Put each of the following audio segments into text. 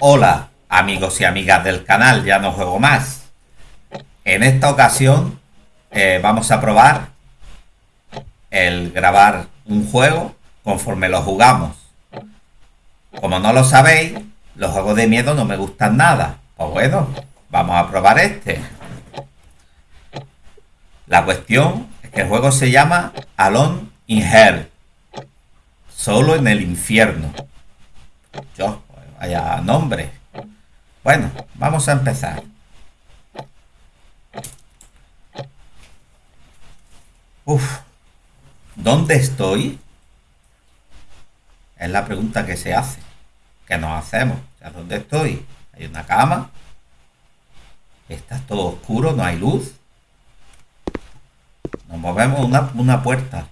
Hola amigos y amigas del canal, ya no juego más. En esta ocasión eh, vamos a probar el grabar un juego conforme lo jugamos. Como no lo sabéis, los juegos de miedo no me gustan nada. Pues bueno, vamos a probar este. La cuestión es que el juego se llama Alone in Hell. Solo en el infierno. Yo, vaya nombre. Bueno, vamos a empezar. Uf, ¿dónde estoy? Es la pregunta que se hace. ¿Qué nos hacemos? ¿dónde estoy? Hay una cama. Está todo oscuro, no hay luz. Nos movemos una, una puerta.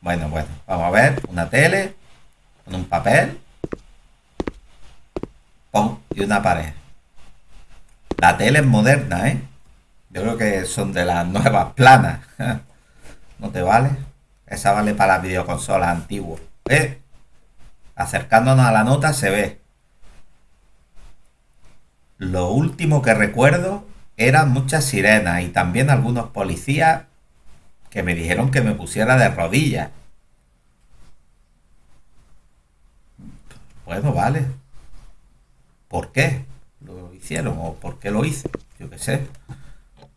Bueno, bueno, vamos a ver. Una tele. Con un papel una pared. La tele es moderna, ¿eh? Yo creo que son de las nuevas planas. ¿No te vale? Esa vale para las videoconsolas antiguas. ¿Eh? Acercándonos a la nota se ve. Lo último que recuerdo eran muchas sirenas y también algunos policías que me dijeron que me pusiera de rodillas. Bueno, vale. ¿Por qué lo hicieron o por qué lo hice? Yo qué sé.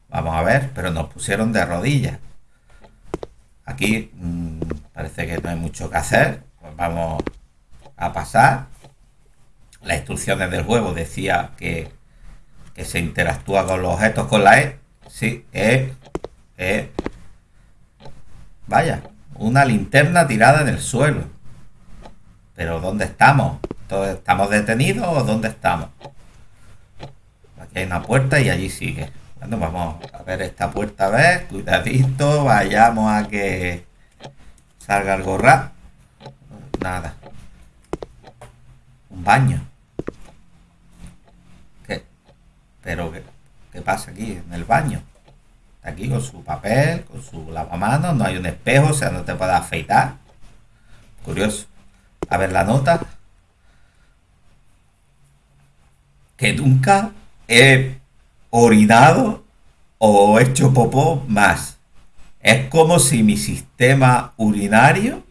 Vamos a ver, pero nos pusieron de rodillas. Aquí mm, parece que no hay mucho que hacer. Pues vamos a pasar. Las instrucciones del juego decía que, que se interactúa con los objetos con la E. Sí, E, E. Vaya, una linterna tirada en el suelo. Pero ¿dónde estamos? ¿Estamos detenidos o dónde estamos? Aquí hay una puerta y allí sigue. Bueno, vamos a ver esta puerta a ver. Cuidadito, vayamos a que salga algo raro. Nada. Un baño. ¿Qué? ¿Pero qué, qué pasa aquí en el baño? aquí con su papel, con su lavamanos, no hay un espejo, o sea, no te puedes afeitar. Curioso. A ver la nota. Que nunca he orinado o hecho popó más. Es como si mi sistema urinario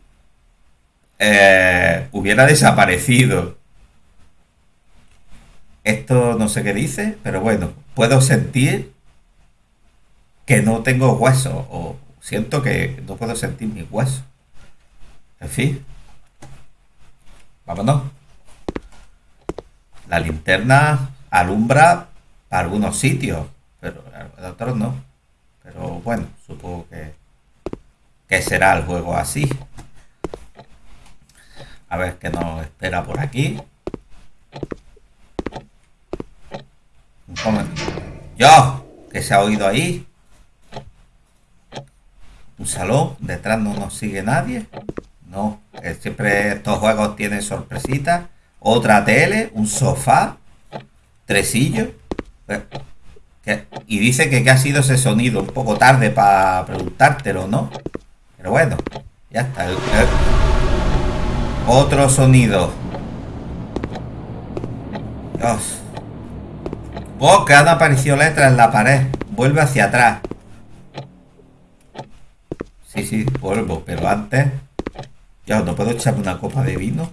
eh, hubiera desaparecido. Esto no sé qué dice, pero bueno, puedo sentir que no tengo hueso o siento que no puedo sentir mi hueso. En fin. Vámonos. La linterna alumbra algunos sitios, pero para otros no. Pero bueno, supongo que, que será el juego así. A ver qué nos espera por aquí. Un ¡Yo! ¿Qué se ha oído ahí? Un salón, detrás no nos sigue nadie. No, siempre estos juegos tienen sorpresitas otra tele, un sofá, tresillo. Y dice que, qué ha sido ese sonido, un poco tarde para preguntártelo, ¿no? Pero bueno, ya está. Otro sonido. Dios. Oh, que han aparecido letras en la pared. Vuelve hacia atrás. Sí, sí, vuelvo, pero antes... Ya, ¿no puedo echarme una copa de vino?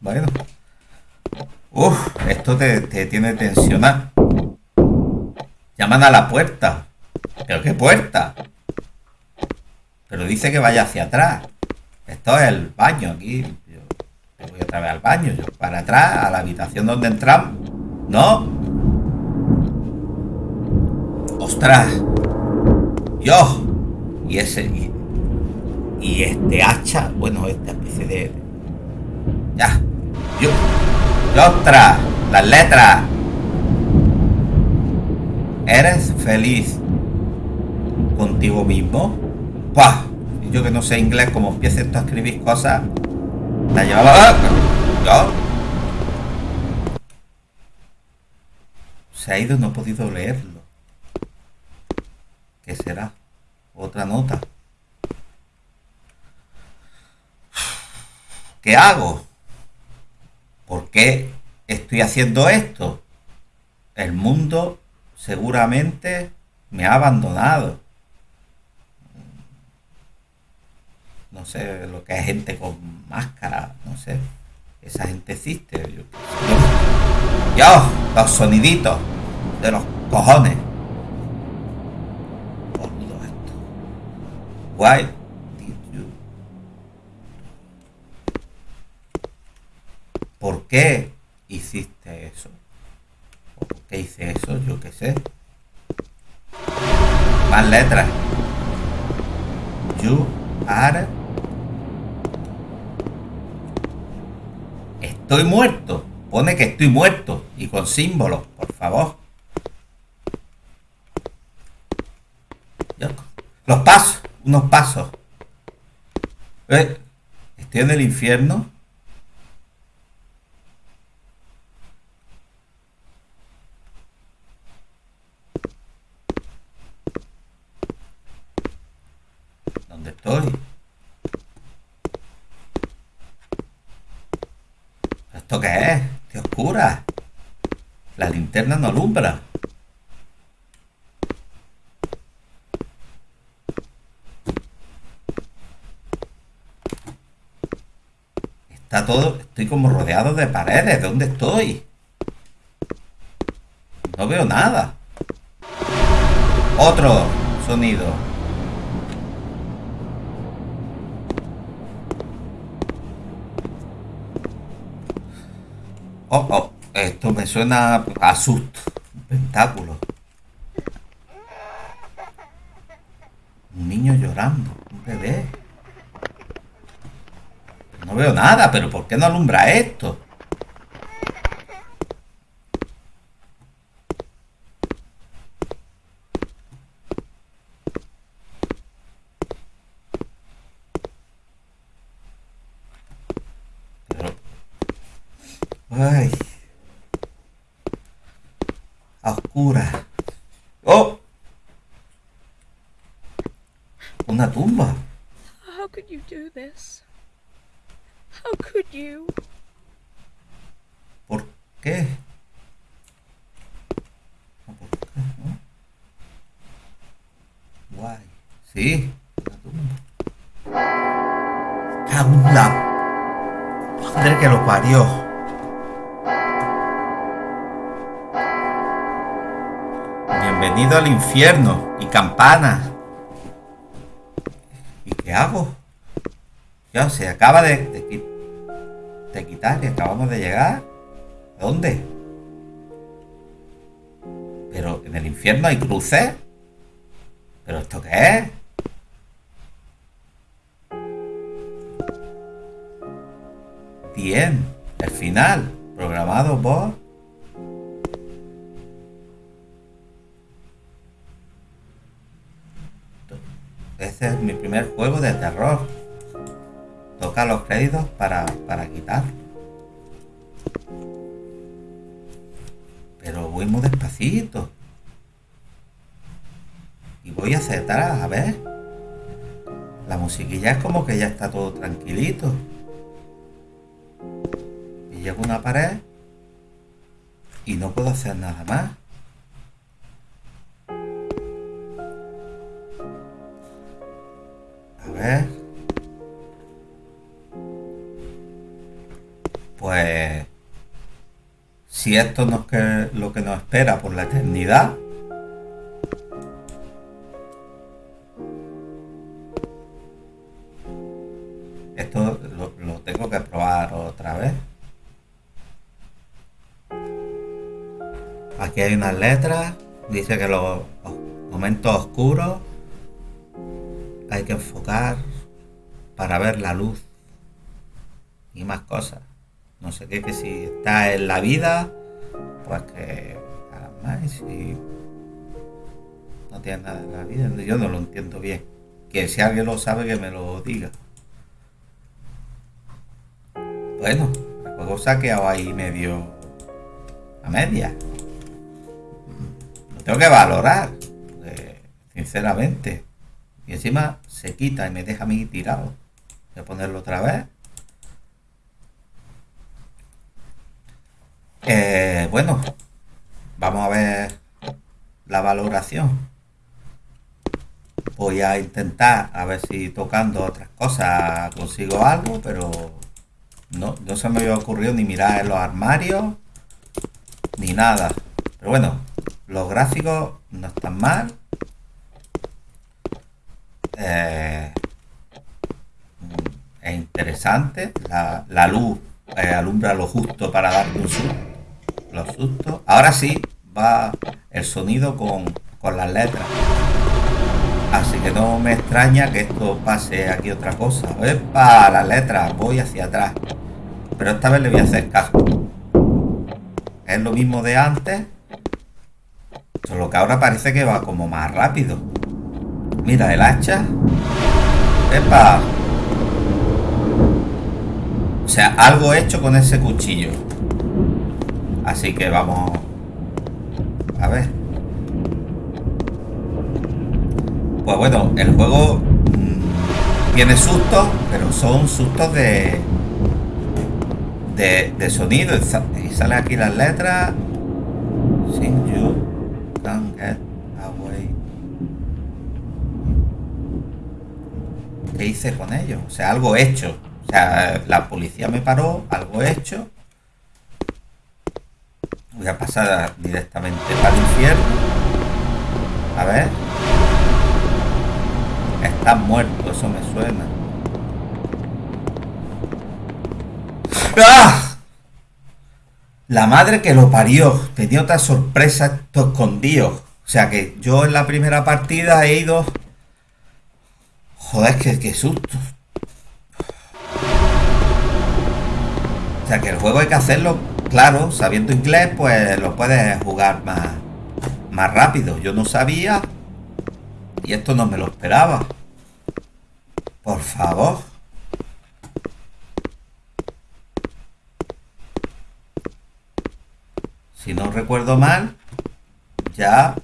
Bueno. Uf, esto te, tiene tensionado. Llaman a la puerta. ¿Pero qué puerta? Pero dice que vaya hacia atrás. Esto es el baño aquí. Yo voy otra vez al baño. Para atrás, a la habitación donde entramos. ¿No? ¡Ostras! ¡Dios! Y ese... Y, y este hacha... Bueno, esta especie de... Ya. Yo, otra, las letras. ¿Eres feliz contigo mismo? ¡Pah! yo que no sé inglés, como empiezo a escribir cosas, la llevaba... ¿Yo? Se ha ido, no he podido leerlo. ¿Qué será? Otra nota. ¿Qué hago? ¿Por qué estoy haciendo esto, el mundo seguramente me ha abandonado. No sé lo que es gente con máscara, no sé. Esa gente existe. Yo los soniditos de los cojones. esto. ¿Por qué hiciste eso? ¿O por qué hice eso? Yo qué sé. Más letras. You are. Estoy muerto. Pone que estoy muerto. Y con símbolos, por favor. Los pasos. Unos pasos. Eh, estoy en el infierno. Estoy? ¿Esto qué es? ¡Qué oscura! La linterna no alumbra. Está todo... Estoy como rodeado de paredes. ¿Dónde estoy? No veo nada. Otro sonido. Oh, oh, esto me suena a susto. Un pentáculo. Un niño llorando. Un bebé. No veo nada, pero ¿por qué no alumbra esto? Ay. A oscura. ¡Oh! Una tumba. How could you do this? How could you? ¿Por qué? ¿Por qué? ¿No? Guay. Sí, una tumba. Cago en la... Madre que lo parió. Bienvenido al infierno y campana. ¿Y qué hago? Ya se acaba de, de, quitar y acabamos de llegar. ¿A dónde? Pero en el infierno hay cruces. ¿Pero esto qué es? Bien, el final, programado por Este es mi primer juego de terror. Toca los créditos para, para quitar. Pero voy muy despacito. Y voy a aceptar, a ver. La musiquilla es como que ya está todo tranquilito. Y llego a una pared y no puedo hacer nada más. Pues si esto no es que lo que nos espera por la eternidad, esto lo, tengo que probar otra vez. Aquí hay unas letras, dice que los momentos oscuros hay que enfocar para ver la luz y más cosas. No sé qué, que si está en la vida, pues que más y si no tiene nada en la vida, yo no lo entiendo bien. Que si alguien lo sabe que me lo diga. Bueno, el juego se ha quedado ahí medio a media. Lo tengo que valorar, sinceramente. Y encima se quita y me deja a mí tirado. Voy a ponerlo otra vez. Eh, bueno, vamos a ver la valoración. Voy a intentar a ver si tocando otras cosas consigo algo, pero no, no se me había ocurrido ni mirar en los armarios ni nada. Pero bueno, los gráficos no están mal. Eh, es interesante. La, luz eh, alumbra lo justo para dar un susto. Los sustos. Ahora sí va el sonido con, con las letras. Así que no me extraña que esto pase aquí otra cosa. ¡Epa! Las letras, voy hacia atrás. Pero esta vez le voy a hacer caso. Es lo mismo de antes. Solo que ahora parece que va como más rápido. Mira, el hacha. ¡Epa! O sea, algo hecho con ese cuchillo. Así que vamos... A ver. Pues bueno, el juego mm, tiene sustos, pero son sustos de, de, sonido. Y sale aquí las letras. Con ellos? O sea, algo hecho. O sea, la policía me paró, algo hecho. Voy a pasar directamente para el infierno. A ver. Estás muerto, eso me suena. ¡Ah! La madre que lo parió. Tenía otra sorpresa escondido. O sea que yo en la primera partida he ido... Joder, que qué susto. O sea que el juego hay que hacerlo, claro, sabiendo inglés, pues lo puedes jugar más, más rápido. Yo no sabía y esto no me lo esperaba. Por favor. Si no recuerdo mal, ya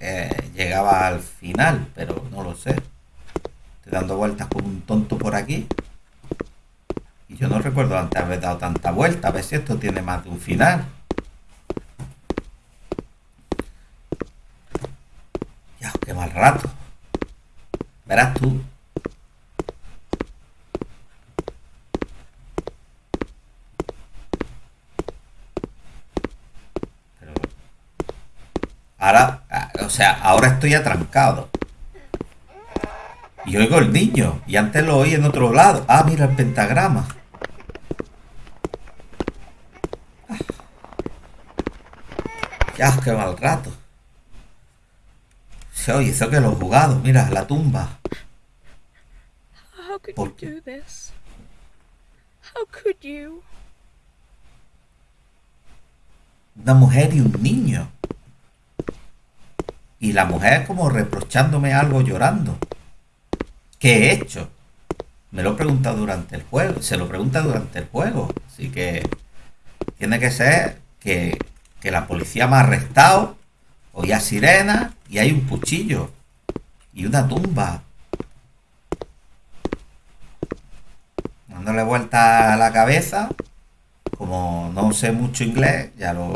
eh, llegaba al final, pero no lo sé. Estoy dando vueltas como un tonto por aquí. Y yo no recuerdo antes haber dado tanta vuelta. A ver si esto tiene más de un final. Ya, qué mal rato. Verás tú. ahora, o sea, ahora estoy atrancado. Y oigo el niño. Y antes lo oí en otro lado. Ah, mira el pentagrama. Ya, qué mal rato. Se oye, eso que lo he jugado. Mira, la tumba. How could you do this? How could you? Una mujer y un niño. Y la mujer como reprochándome algo llorando. ¿Qué he hecho? Me lo he preguntado durante el juego. Se lo pregunta durante el juego. Así que tiene que ser que, que la policía me ha arrestado, oía sirena y hay un cuchillo y una tumba dándole vuelta a la cabeza, como no sé mucho inglés, ya lo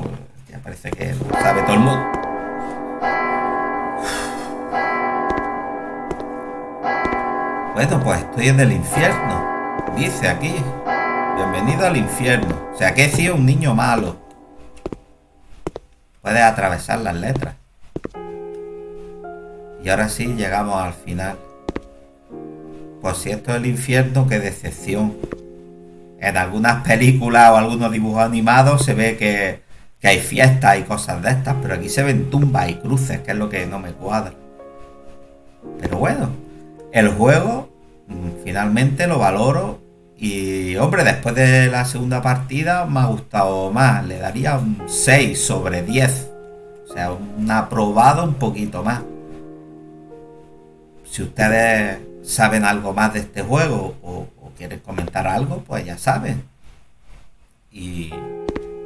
ya parece que lo sabe todo el mundo. Bueno, pues estoy en el infierno, dice aquí. Bienvenido al infierno. O sea, que he sido un niño malo. Puedes atravesar las letras. Y ahora sí llegamos al final. Pues si esto es el infierno, qué decepción. En algunas películas o algunos dibujos animados se ve que, hay fiestas y cosas de estas, pero aquí se ven tumbas y cruces, que es lo que no me cuadra. Pero bueno, el juego mm, finalmente lo valoro y hombre, después de la segunda partida me ha gustado más, le daría un 6 sobre 10. O sea, un aprobado un poquito más. Si ustedes saben algo más de este juego o, quieren comentar algo, pues ya saben. Y,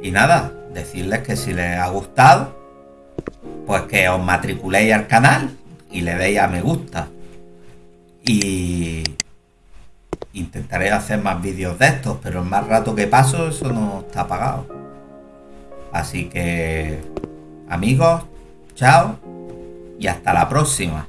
y nada, decirles que si les ha gustado, pues que os matriculéis al canal y le deis a me gusta. Y, intentaré hacer más vídeos de estos, pero el más rato que paso eso no está pagado. Así que, amigos, chao y hasta la próxima.